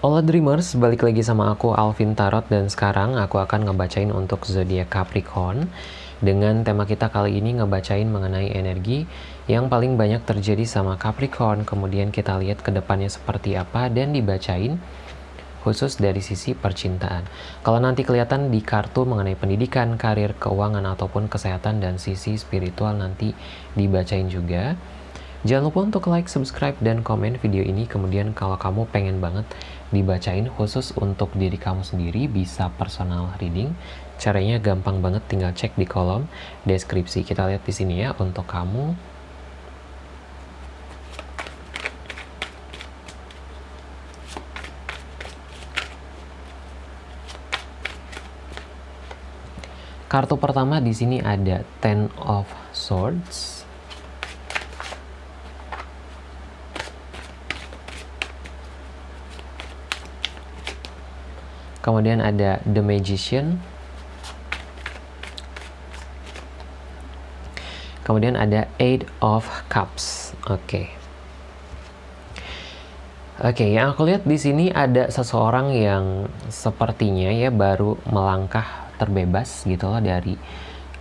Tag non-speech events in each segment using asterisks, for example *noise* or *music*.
Hola Dreamers, balik lagi sama aku Alvin Tarot dan sekarang aku akan ngebacain untuk zodiak Capricorn dengan tema kita kali ini ngebacain mengenai energi yang paling banyak terjadi sama Capricorn kemudian kita lihat ke depannya seperti apa dan dibacain khusus dari sisi percintaan. Kalau nanti kelihatan di kartu mengenai pendidikan, karir, keuangan, ataupun kesehatan dan sisi spiritual nanti dibacain juga. Jangan lupa untuk like, subscribe, dan komen video ini. Kemudian kalau kamu pengen banget dibacain khusus untuk diri kamu sendiri, bisa personal reading. Caranya gampang banget, tinggal cek di kolom deskripsi. Kita lihat di sini ya untuk kamu. Kartu pertama di sini ada Ten of Swords. Kemudian ada The Magician. Kemudian ada Eight of Cups. Oke. Okay. Oke, okay, yang aku lihat di sini ada seseorang yang sepertinya ya baru melangkah terbebas gitu loh dari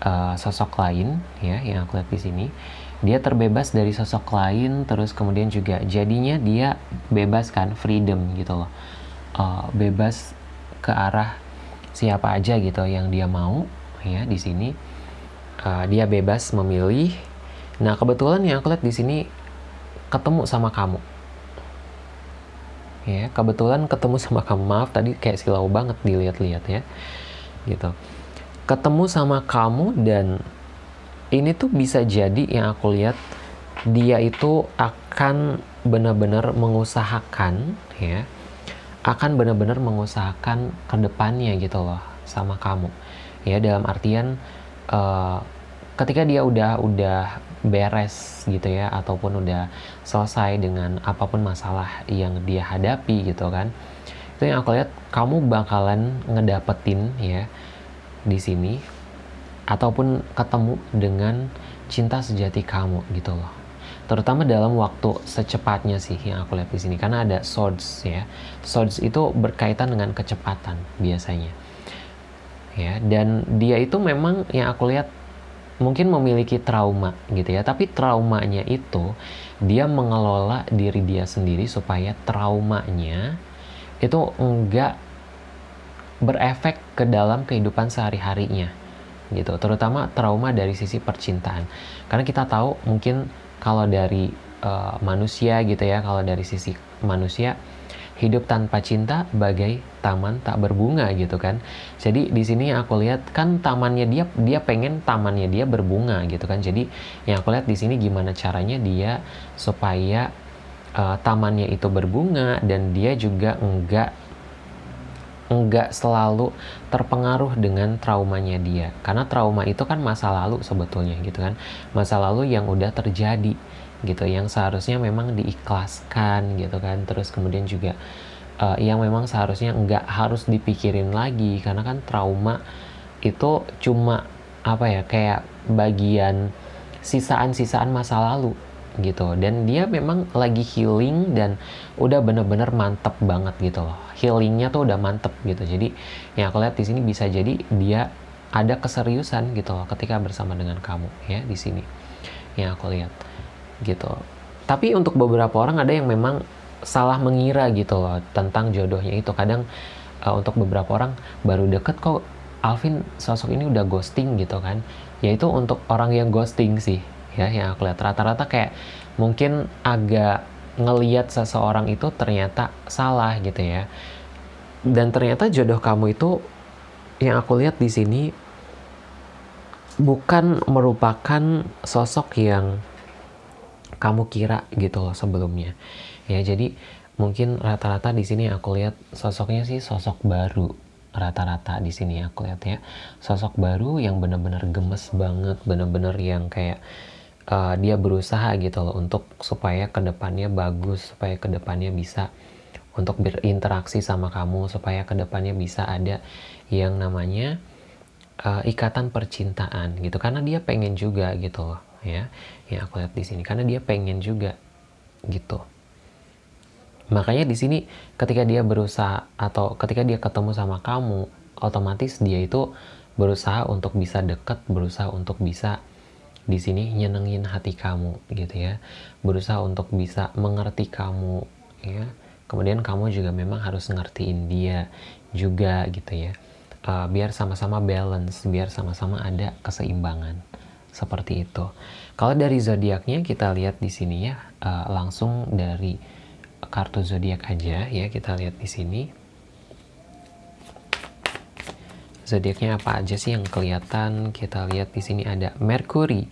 uh, sosok lain ya yang aku lihat di sini. Dia terbebas dari sosok lain terus kemudian juga jadinya dia bebas kan, freedom gitu loh. Uh, bebas ke arah siapa aja gitu yang dia mau ya di sini. Uh, dia bebas memilih. Nah kebetulan yang aku lihat di sini ketemu sama kamu. Ya kebetulan ketemu *laughs* sama kamu. Maaf tadi kayak silau banget dilihat-lihat ya gitu. Ketemu sama kamu dan ini tuh bisa jadi yang aku lihat dia itu akan benar-benar mengusahakan ya akan benar-benar mengusahakan ke depannya gitu loh sama kamu. Ya dalam artian uh, ketika dia udah udah beres gitu ya ataupun udah selesai dengan apa pun masalah yang dia hadapi gitu kan itu yang aku lihat kamu bakalan ngedapetin ya di sini ataupun ketemu dengan cinta sejati kamu gitu loh terutama dalam waktu secepatnya sih yang aku lihat di sini karena ada swords ya. Swords itu berkaitan dengan kecepatan biasanya. Ya dan dia itu memang yang aku lihat mungkin memiliki trauma gitu ya. Tapi traumanya itu dia mengelola diri dia sendiri supaya traumanya itu enggak berefek ke dalam kehidupan sehari-harinya gitu. Terutama trauma dari sisi percintaan. Karena kita tahu mungkin kalau dari uh, manusia gitu ya kalau dari sisi manusia hidup tanpa cinta bagai taman tak berbunga gitu kan. Jadi di sini aku lihat kan tamannya dia dia pengen tamannya dia berbunga gitu kan. Jadi yang aku lihat di sini gimana caranya dia supaya uh, tamannya itu berbunga dan dia juga enggak enggak selalu terpengaruh dengan traumanya dia. Karena trauma itu kan masa lalu sebetulnya gitu kan. Masa lalu yang udah terjadi gitu. Yang seharusnya memang diikhlaskan gitu kan. Terus kemudian juga uh, yang memang seharusnya enggak harus dipikirin lagi. Karena kan trauma itu cuma apa ya kayak bagian sisaan-sisaan masa lalu gitu. Dan dia memang lagi healing dan udah bener-bener mantep banget gitu loh. Healingnya tuh udah mantep gitu. Jadi yang aku lihat di sini bisa jadi dia ada keseriusan gitu loh ketika bersama dengan kamu ya di sini yang aku lihat gitu. Tapi untuk beberapa orang ada yang memang salah mengira gitu loh tentang jodohnya itu. Kadang uh, untuk beberapa orang baru deket kok Alvin sosok ini udah ghosting gitu kan. Yaitu untuk orang yang ghosting sih ya yang aku lihat. Rata-rata kayak mungkin agak ngeliat seseorang itu ternyata salah gitu ya. Dan ternyata jodoh kamu itu yang aku lihat di sini bukan merupakan sosok yang kamu kira gitu loh sebelumnya. Ya jadi mungkin rata-rata di sini aku lihat sosoknya sih sosok baru. Rata-rata di sini aku lihat ya. Sosok baru yang benar-benar gemes banget benar-benar yang kayak uh, dia berusaha gitu loh untuk supaya ke depannya bagus supaya ke depannya bisa untuk berinteraksi sama kamu supaya ke depannya bisa ada yang namanya uh, ikatan percintaan gitu. Karena dia pengen juga gitu loh ya yang aku lihat di sini. Karena dia pengen juga gitu. Makanya di sini ketika dia berusaha atau ketika dia ketemu sama kamu, otomatis dia itu berusaha untuk bisa deket, berusaha untuk bisa di sini nyenengin hati kamu gitu ya. Berusaha untuk bisa mengerti kamu ya. Kemudian kamu juga memang harus ngertiin dia juga gitu ya. Uh, biar sama-sama balance, biar sama-sama ada keseimbangan seperti itu. Kalau dari zodiaknya kita lihat di sini ya, uh, langsung dari kartu zodiak aja ya kita lihat di sini zodiaknya apa aja sih yang kelihatan? Kita lihat di sini ada Mercury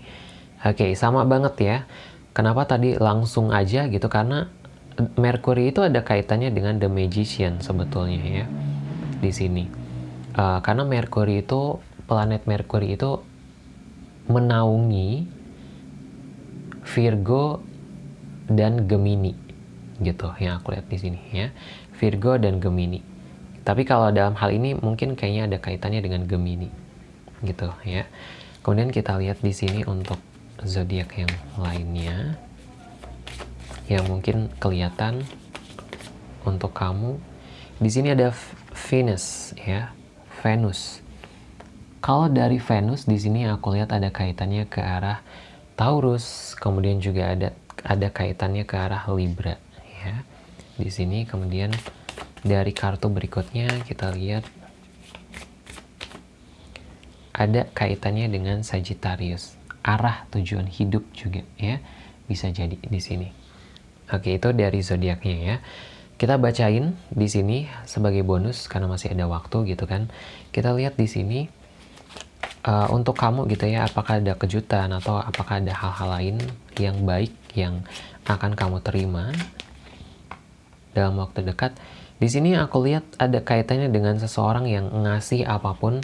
oke sama banget ya. Kenapa tadi langsung aja gitu? Karena Mercury itu ada kaitannya dengan The Magician sebetulnya ya di sini. Uh, karena Mercury itu planet Mercury itu menaungi Virgo dan Gemini gitu yang aku lihat di sini ya. Virgo dan Gemini tapi kalau dalam hal ini mungkin kayaknya ada kaitannya dengan Gemini gitu ya. Kemudian kita lihat di sini untuk zodiak yang lainnya yang mungkin kelihatan untuk kamu. Di sini ada Venus ya Venus. Kalau dari Venus di sini aku lihat ada kaitannya ke arah Taurus kemudian juga ada ada kaitannya ke arah Libra ya. Di sini kemudian dari kartu berikutnya kita lihat. Ada kaitannya dengan Sagittarius. Arah tujuan hidup juga ya. Bisa jadi di sini. Oke itu dari zodiaknya ya. Kita bacain di sini sebagai bonus karena masih ada waktu gitu kan. Kita lihat di sini uh, untuk kamu gitu ya apakah ada kejutan atau apakah ada hal-hal lain yang baik yang akan kamu terima dalam waktu dekat. Di sini aku lihat ada kaitannya dengan seseorang yang ngasih apa pun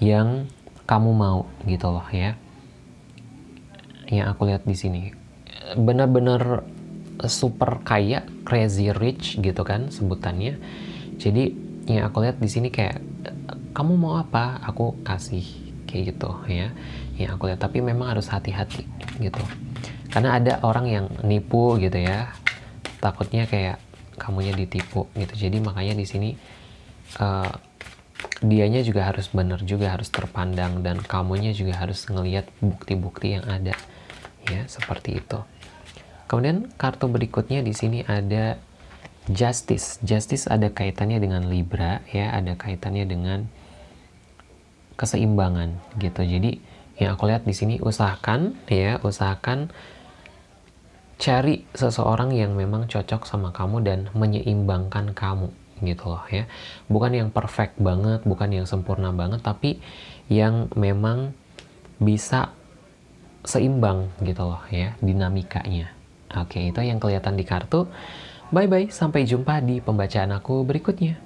yang kamu mau gitu loh ya. Yang aku lihat di sini benar-benar super kaya, crazy rich gitu kan sebutannya. Jadi yang aku lihat di sini kayak kamu mau apa, aku kasih kayak gitu ya. Yang aku lihat tapi memang harus hati-hati gitu. Karena ada orang yang nipu gitu ya. Takutnya kayak kamunya ditipu gitu. Jadi makanya di sini uh, dianya juga harus benar juga harus terpandang dan kamunya juga harus ngelihat bukti-bukti yang ada. Ya seperti itu. Kemudian kartu berikutnya di sini ada justice. Justice ada kaitannya dengan libra ya ada kaitannya dengan keseimbangan gitu. Jadi yang aku lihat di sini usahakan ya usahakan cari seseorang yang memang cocok sama kamu dan menyeimbangkan kamu gitu loh ya. Bukan yang perfect banget bukan yang sempurna banget tapi yang memang bisa seimbang gitu loh ya dinamikanya. Oke itu yang kelihatan di kartu. Bye bye sampai jumpa di pembacaan aku berikutnya